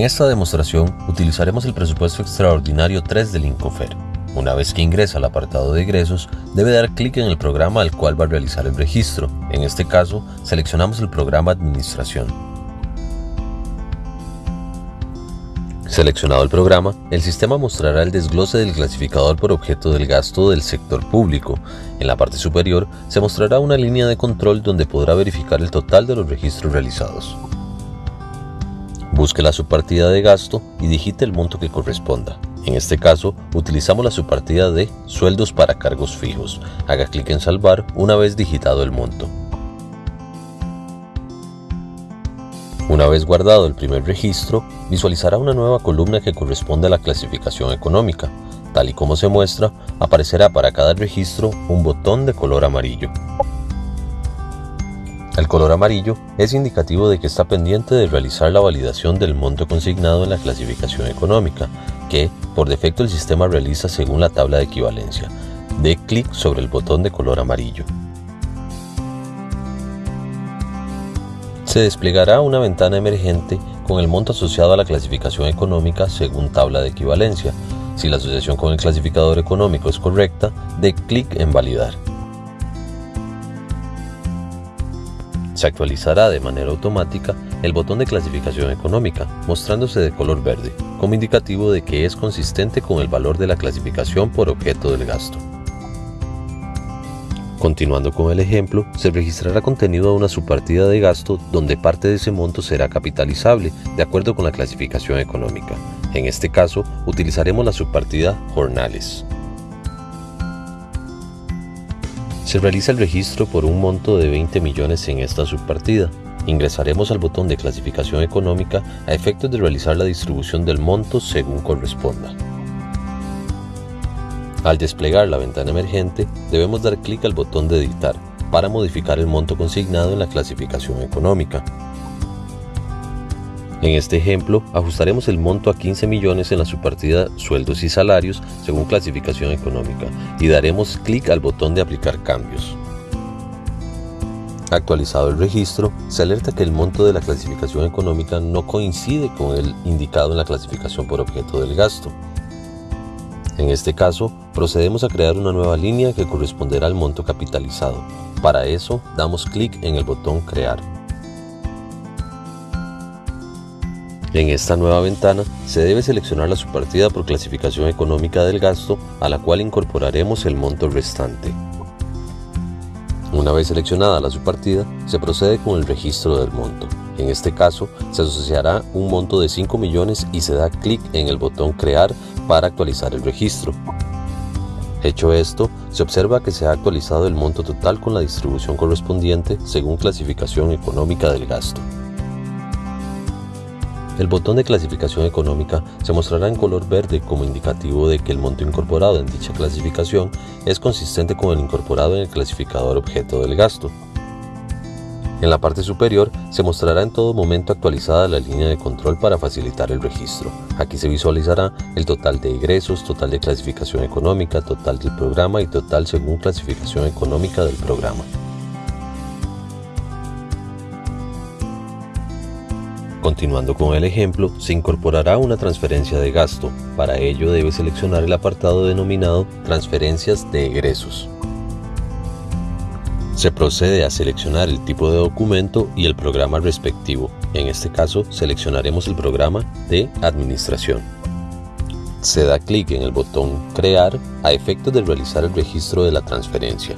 En esta demostración utilizaremos el presupuesto extraordinario 3 del INCOFER. Una vez que ingresa al apartado de ingresos, debe dar clic en el programa al cual va a realizar el registro. En este caso, seleccionamos el programa Administración. Seleccionado el programa, el sistema mostrará el desglose del clasificador por objeto del gasto del sector público. En la parte superior se mostrará una línea de control donde podrá verificar el total de los registros realizados. Busque la subpartida de gasto y digite el monto que corresponda. En este caso, utilizamos la subpartida de Sueldos para cargos fijos. Haga clic en Salvar una vez digitado el monto. Una vez guardado el primer registro, visualizará una nueva columna que corresponde a la clasificación económica. Tal y como se muestra, aparecerá para cada registro un botón de color amarillo. El color amarillo es indicativo de que está pendiente de realizar la validación del monto consignado en la clasificación económica, que, por defecto, el sistema realiza según la tabla de equivalencia. Dé clic sobre el botón de color amarillo. Se desplegará una ventana emergente con el monto asociado a la clasificación económica según tabla de equivalencia. Si la asociación con el clasificador económico es correcta, dé clic en Validar. Se actualizará de manera automática el botón de clasificación económica, mostrándose de color verde, como indicativo de que es consistente con el valor de la clasificación por objeto del gasto. Continuando con el ejemplo, se registrará contenido a una subpartida de gasto donde parte de ese monto será capitalizable de acuerdo con la clasificación económica. En este caso, utilizaremos la subpartida Jornales. Se realiza el registro por un monto de 20 millones en esta subpartida. Ingresaremos al botón de clasificación económica a efectos de realizar la distribución del monto según corresponda. Al desplegar la ventana emergente, debemos dar clic al botón de editar para modificar el monto consignado en la clasificación económica. En este ejemplo, ajustaremos el monto a 15 millones en la subpartida Sueldos y Salarios según clasificación económica y daremos clic al botón de Aplicar cambios. Actualizado el registro, se alerta que el monto de la clasificación económica no coincide con el indicado en la clasificación por objeto del gasto. En este caso, procedemos a crear una nueva línea que corresponderá al monto capitalizado. Para eso, damos clic en el botón Crear. En esta nueva ventana se debe seleccionar la subpartida por clasificación económica del gasto a la cual incorporaremos el monto restante. Una vez seleccionada la subpartida, se procede con el registro del monto. En este caso, se asociará un monto de 5 millones y se da clic en el botón Crear para actualizar el registro. Hecho esto, se observa que se ha actualizado el monto total con la distribución correspondiente según clasificación económica del gasto. El botón de clasificación económica se mostrará en color verde como indicativo de que el monto incorporado en dicha clasificación es consistente con el incorporado en el clasificador objeto del gasto. En la parte superior se mostrará en todo momento actualizada la línea de control para facilitar el registro. Aquí se visualizará el total de ingresos, total de clasificación económica, total del programa y total según clasificación económica del programa. Continuando con el ejemplo, se incorporará una transferencia de gasto. Para ello debe seleccionar el apartado denominado Transferencias de egresos. Se procede a seleccionar el tipo de documento y el programa respectivo. En este caso, seleccionaremos el programa de Administración. Se da clic en el botón Crear a efectos de realizar el registro de la transferencia.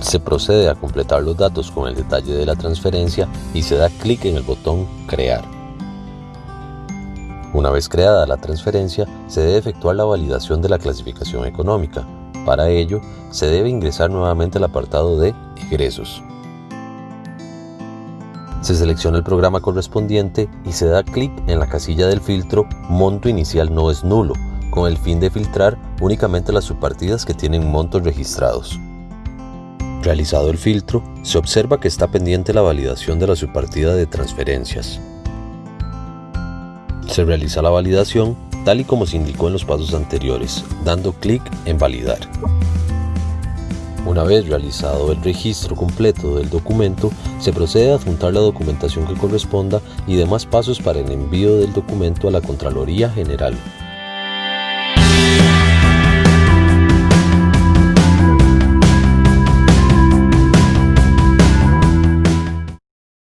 Se procede a completar los datos con el detalle de la transferencia y se da clic en el botón Crear. Una vez creada la transferencia, se debe efectuar la validación de la clasificación económica. Para ello, se debe ingresar nuevamente al apartado de Egresos. Se selecciona el programa correspondiente y se da clic en la casilla del filtro Monto inicial no es nulo, con el fin de filtrar únicamente las subpartidas que tienen montos registrados. Realizado el filtro, se observa que está pendiente la validación de la subpartida de transferencias. Se realiza la validación tal y como se indicó en los pasos anteriores, dando clic en Validar. Una vez realizado el registro completo del documento, se procede a adjuntar la documentación que corresponda y demás pasos para el envío del documento a la Contraloría General.